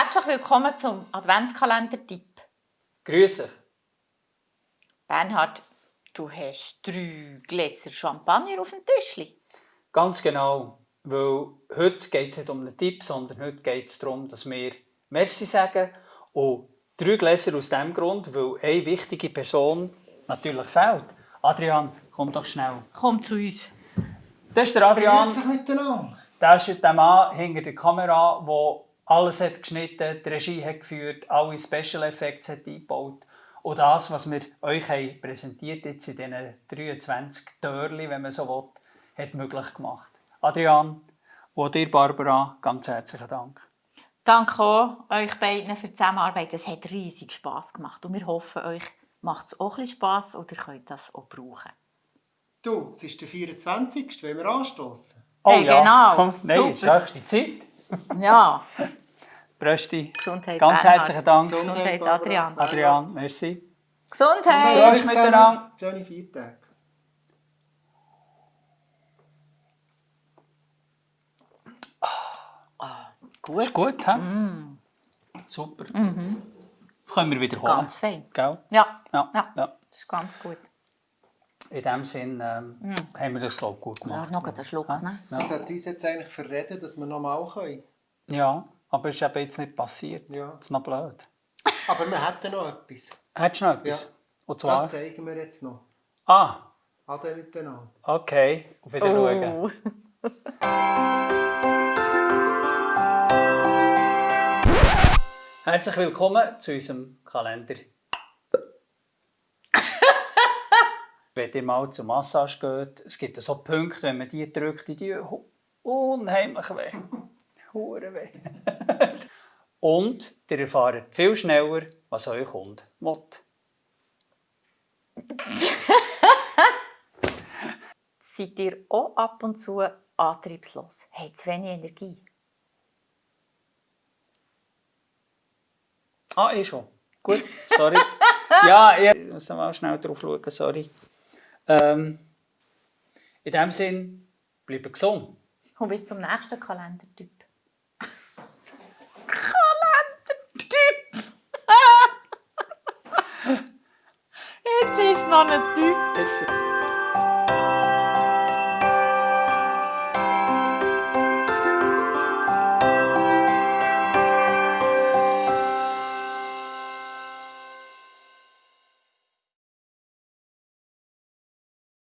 Herzlich willkommen zum Adventskalender-Tipp. Grüße. Bernhard, du hast drei Gläser Champagner auf dem Tischli. Ganz genau. Weil heute geht es nicht um einen Tipp, sondern heute geht es darum, dass wir Merci sagen. Und drei Gläser aus dem Grund, weil eine wichtige Person natürlich fehlt. Adrian, komm doch schnell. Komm zu uns. Das ist der Adrian. Grüß dich miteinander. Das ist der Mann hinter der Kamera, der alles hat geschnitten, die Regie hat geführt, alle Special Effects hat eingebaut. Und das, was wir euch haben präsentiert jetzt in diesen 23 Türchen, wenn man so will, hat möglich gemacht. Adrian und dir, Barbara, ganz herzlichen Dank. Danke auch euch beiden für die Zusammenarbeit. Es hat riesig Spass gemacht und wir hoffen, euch macht es auch ein bisschen Spass und ihr könnt das auch brauchen. Du, es ist der 24. wenn wir anstoßen. Oh Hey, genau. Komm, nein, es ist Super. höchste Zeit. Ja, Brösti. Gesundheit Ganz Bernhard. herzlichen Dank. Gesundheit. Adrian. Adrian, merci. Gesundheit! Tschüss miteinander. Schöne Feiertage. Gut. Ist gut, hä? Super. Können wir wiederholen. Ganz fein. Gell? Ja, Ja. Ja. ja. das ist ganz gut. In dem Sinn ähm, haben wir das, glaube ich, gut Ja, gemacht. noch einen Schluck, ne? Wir sollten uns jetzt eigentlich verreden, dass wir nochmal können. Ja, aber es ist eben jetzt nicht passiert. Ja. Das ist noch blöd. Aber wir hätten noch etwas. Hättest du noch etwas? Ja. Und zwar? Das zeigen wir jetzt noch. Ah, Ade miteinander. okay. Auf Wiedersehen. Oh. Herzlich willkommen zu unserem Kalender. wenn ihr mal zur Massage geht, es gibt so Punkte, wenn man die drückt, die tun unheimlich weh. Hure weh. Und ihr erfahrt viel schneller, was euer Kunde will. Seid ihr auch ab und zu antriebslos? Habt zu wenig Energie? Ah, eh schon. Gut, sorry. ja, ich muss mal schnell drauf schauen, sorry. Ähm, in dem Sinn, bleibt gesund. Und bis zum nächsten Kalendertyp. Kalendertyp! Jetzt